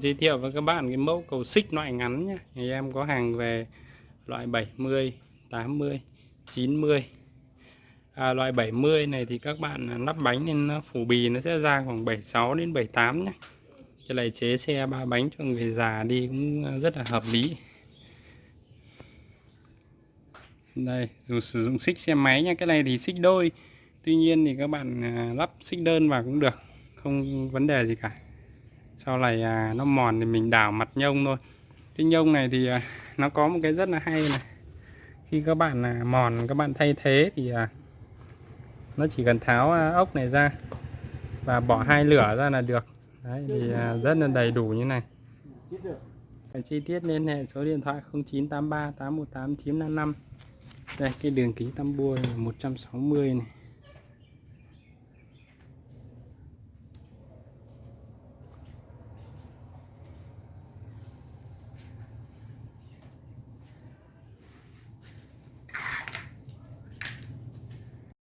giới thiệu với các bạn cái mẫu cầu xích loại ngắn nhé Nhà em có hàng về loại 70 80 90 à, loại 70 này thì các bạn lắp bánh nên phủ bì nó sẽ ra khoảng 76 đến 78 nhé cái này chế xe ba bánh cho người già đi cũng rất là hợp lý. Đây dù sử dụng xích xe máy nha cái này thì xích đôi. Tuy nhiên thì các bạn à, lắp xích đơn vào cũng được. Không vấn đề gì cả sau này à, nó mòn thì mình đảo mặt nhông thôi. Cái nhông này thì à, nó có một cái rất là hay này. Khi các bạn à, mòn các bạn thay thế thì à, nó chỉ cần tháo à, ốc này ra và bỏ hai lửa ra là được. Đấy thì à, rất là đầy đủ như này. Chi tiết liên hệ số điện thoại 0983 818 955 đây cái đường kính tăm bua 160 này.